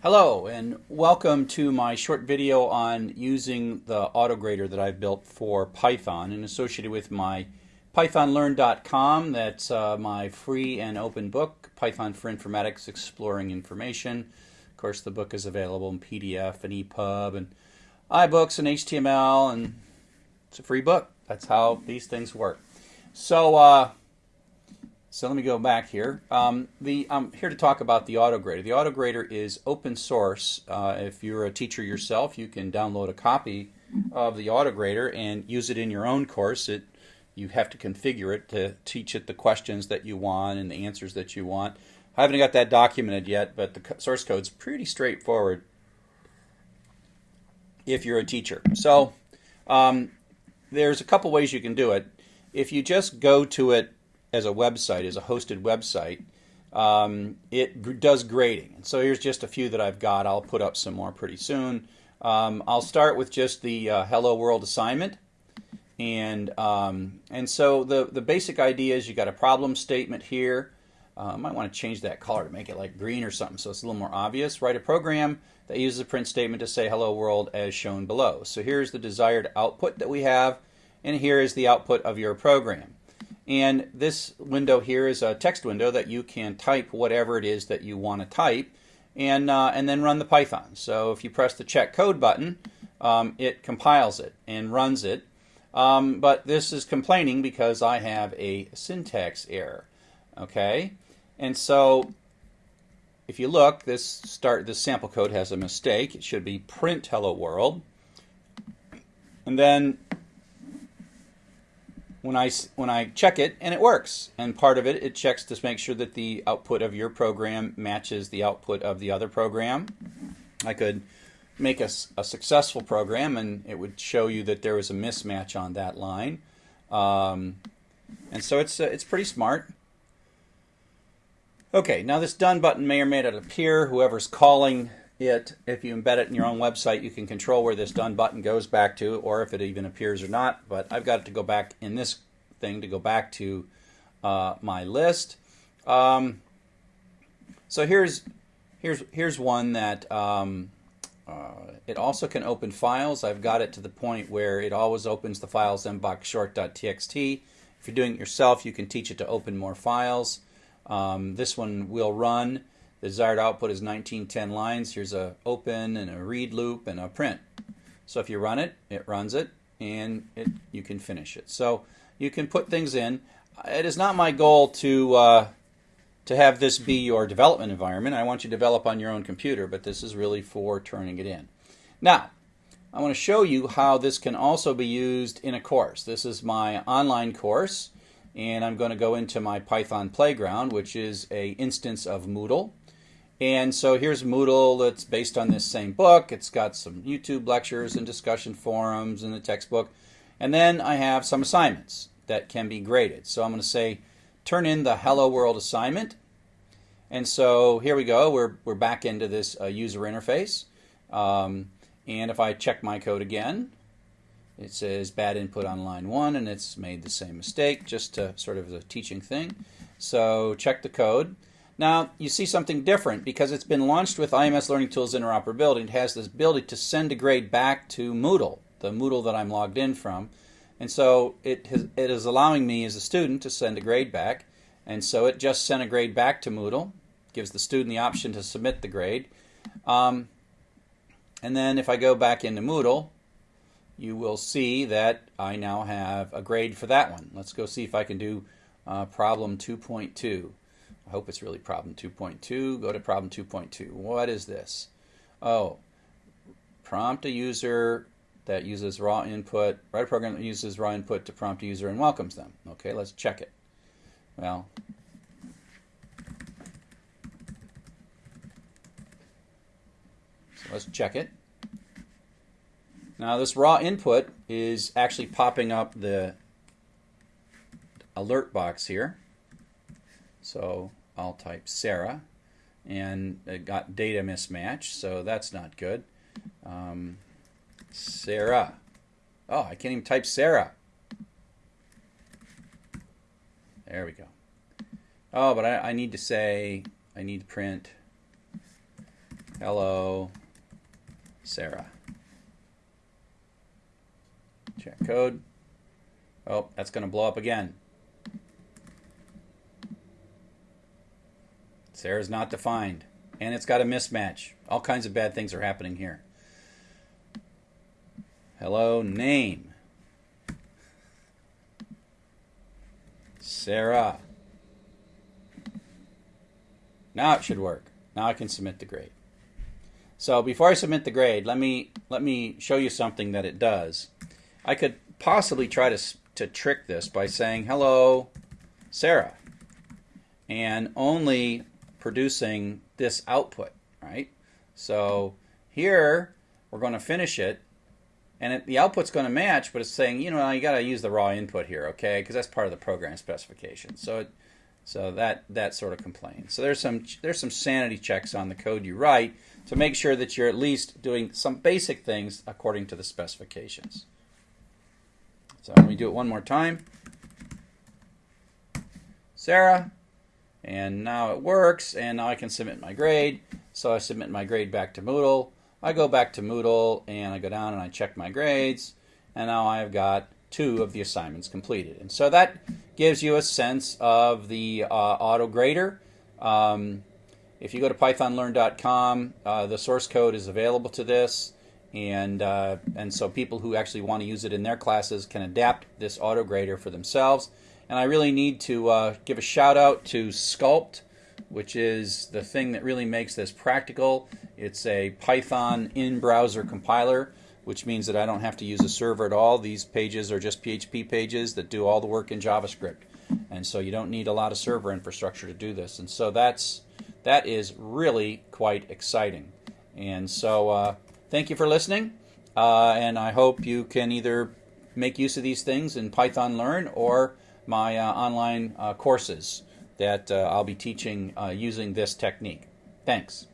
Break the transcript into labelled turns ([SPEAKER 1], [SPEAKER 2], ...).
[SPEAKER 1] Hello and welcome to my short video on using the AutoGrader that I've built for Python and associated with my pythonlearn.com. That's uh, my free and open book, Python for Informatics Exploring Information. Of course, the book is available in PDF and EPUB and iBooks and HTML, and it's a free book. That's how these things work. So, uh, so let me go back here. Um, the, I'm here to talk about the AutoGrader. The AutoGrader is open source. Uh, if you're a teacher yourself, you can download a copy of the AutoGrader and use it in your own course. It, you have to configure it to teach it the questions that you want and the answers that you want. I haven't got that documented yet, but the source code is pretty straightforward if you're a teacher. So um, there's a couple ways you can do it. If you just go to it as a website, as a hosted website, um, it does grading. And so here's just a few that I've got. I'll put up some more pretty soon. Um, I'll start with just the uh, Hello World assignment. And, um, and so the, the basic idea is you got a problem statement here. Uh, I might want to change that color to make it like green or something so it's a little more obvious. Write a program that uses a print statement to say hello world as shown below. So here's the desired output that we have and here is the output of your program. And this window here is a text window that you can type whatever it is that you want to type and, uh, and then run the Python. So if you press the check code button, um, it compiles it and runs it. Um, but this is complaining because I have a syntax error. Okay, and so if you look, this start this sample code has a mistake. It should be print hello world. And then when I, when I check it, and it works. And part of it, it checks to make sure that the output of your program matches the output of the other program. I could make a, a successful program, and it would show you that there was a mismatch on that line. Um, and so it's, uh, it's pretty smart. Okay, now this done button may or may not appear. Whoever's calling it, if you embed it in your own website, you can control where this done button goes back to, or if it even appears or not. But I've got it to go back in this thing to go back to uh, my list. Um, so here's here's here's one that um, uh, it also can open files. I've got it to the point where it always opens the files mboxshort.txt. If you're doing it yourself, you can teach it to open more files. Um, this one will run. The desired output is 1910 lines. Here's a open and a read loop and a print. So if you run it, it runs it, and it, you can finish it. So you can put things in. It is not my goal to uh, to have this be your development environment. I want you to develop on your own computer, but this is really for turning it in. Now, I want to show you how this can also be used in a course. This is my online course, and I'm going to go into my Python Playground, which is a instance of Moodle. And so here's Moodle that's based on this same book. It's got some YouTube lectures and discussion forums and the textbook. And then I have some assignments that can be graded. So I'm going to say turn in the Hello World assignment. And so here we go. We're, we're back into this uh, user interface. Um, and if I check my code again, it says bad input on line one, and it's made the same mistake, just to sort of as a teaching thing. So check the code. Now, you see something different because it's been launched with IMS Learning Tools interoperability. It has this ability to send a grade back to Moodle, the Moodle that I'm logged in from. And so it, has, it is allowing me as a student to send a grade back. And so it just sent a grade back to Moodle, gives the student the option to submit the grade. Um, and then if I go back into Moodle, you will see that I now have a grade for that one. Let's go see if I can do uh, problem 2.2. I hope it's really problem 2.2. Go to problem 2.2. What is this? Oh, prompt a user that uses raw input, write a program that uses raw input to prompt a user and welcomes them. Okay, let's check it. Well, so let's check it. Now this raw input is actually popping up the alert box here. So I'll type Sarah and it got data mismatch, so that's not good. Um, Sarah. Oh, I can't even type Sarah. There we go. Oh, but I, I need to say, I need to print Hello, Sarah. Check code. Oh, that's going to blow up again. Sarah's not defined. And it's got a mismatch. All kinds of bad things are happening here. Hello, name. Sarah. Now it should work. Now I can submit the grade. So before I submit the grade, let me let me show you something that it does. I could possibly try to to trick this by saying hello, Sarah, and only producing this output, right? So here we're going to finish it, and it, the output's going to match, but it's saying, you know, you got to use the raw input here, okay? Because that's part of the program specification. So it, so that that sort of complains. So there's some there's some sanity checks on the code you write to make sure that you're at least doing some basic things according to the specifications. So let me do it one more time. Sarah, and now it works, and now I can submit my grade. So I submit my grade back to Moodle. I go back to Moodle, and I go down and I check my grades, and now I've got two of the assignments completed. And so that gives you a sense of the uh, auto grader. Um, if you go to pythonlearn.com, uh, the source code is available to this and uh, and so people who actually want to use it in their classes can adapt this auto grader for themselves. And I really need to uh, give a shout out to Skulpt, which is the thing that really makes this practical. It's a Python in-browser compiler, which means that I don't have to use a server at all. These pages are just PHP pages that do all the work in JavaScript, and so you don't need a lot of server infrastructure to do this. And so that's that is really quite exciting. And so. Uh, thank you for listening, uh, and I hope you can either make use of these things in Python Learn or my uh, online uh, courses that uh, I'll be teaching using this technique. Thanks.